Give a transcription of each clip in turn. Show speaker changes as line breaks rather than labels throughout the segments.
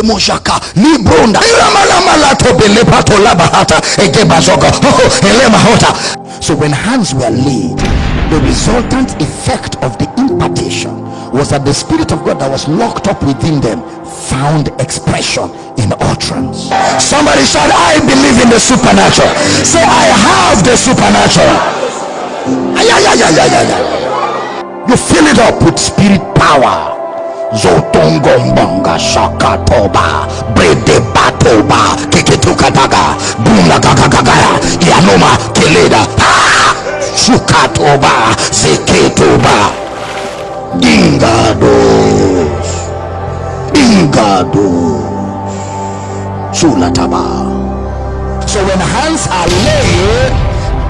Moshaka oh, oh, so when hands were laid the resultant effect of the impartation was that the spirit of god that was locked up within them found expression in utterance. Somebody said, i believe in the supernatural. Say i have the supernatural. Ay, ay, ay, ay, ay, ay. you fill it up with spirit power zotongombonga shakatoba brede batoba keketukataga bunagagagagaya yanoma keleda shukatoba zeketoba ingados ingados sulataba so when hands are laid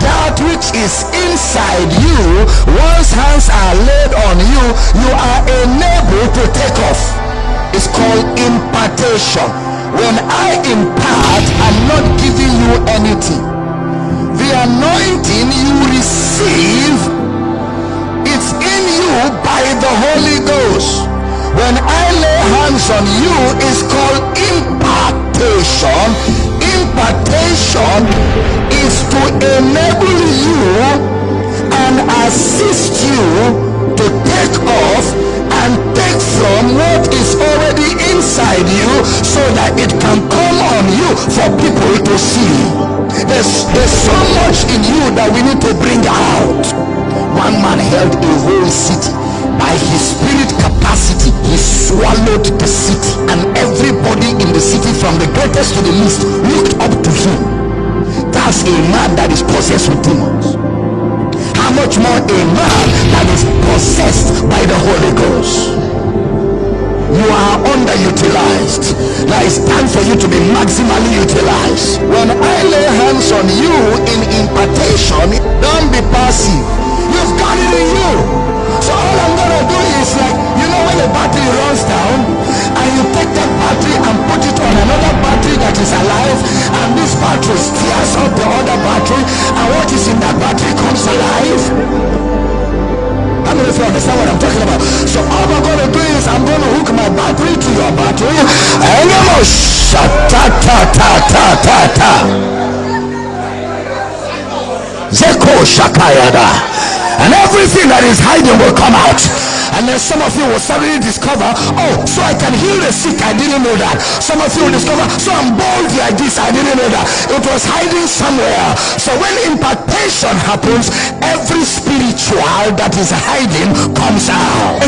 that which is inside you once hands are laid on you you are enabled to take off. It's called impartation. When i impart i'm not giving you anything. The anointing you receive it's in you by the holy ghost. When i lay hands on you it's called impartation. Impartation to enable you and assist you to take off and take from what is already inside you so that it can come on you for people to see. There's, there's so much in you that we need to bring out. One man held a whole city. By his spirit capacity he swallowed the city. And everybody in the city from the greatest to the least looked up to him that's a man that is possessed with demons. How much more a man that is possessed by the holy ghost? You are underutilized. Now it's time for you to be maximally utilized. When i lay hands on you in impartation don't be passive. You've got it in you ta Zeko Shakayada. And everything that is hiding will come out and then some of you will suddenly discover oh so i can heal the sick i didn't know that. Some of you will discover so i'm bold like this i didn't know that. It was hiding somewhere. So when impartation happens every spiritual that is hiding comes out.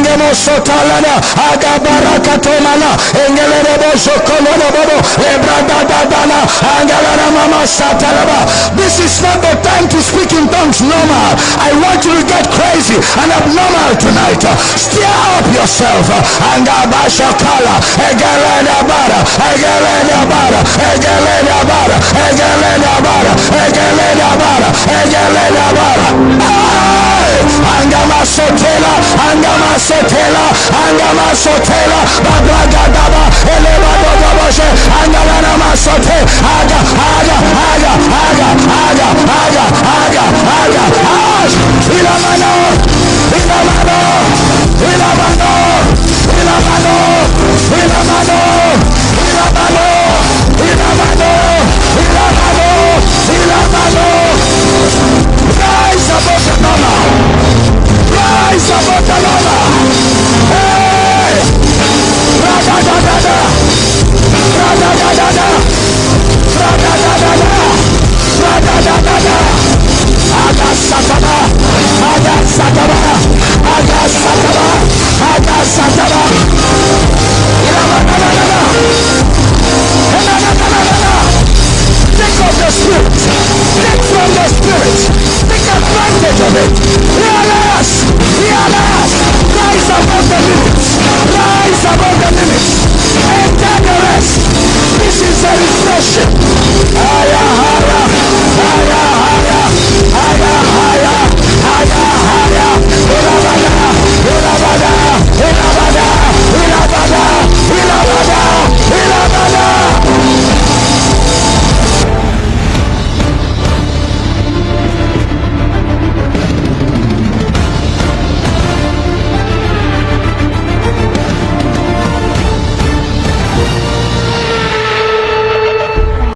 This is not the time to speak in tongues normal i want you to get crazy and abnormal tonight. Stir up yourself. And Abashakala, Egalena Bara, Egalena Bara, Egalena Bara, Egalena Bara, Egalena Bara, Egalena Bara. Angama Sotela, Angama Sotela, Angama Sotela, Babragada.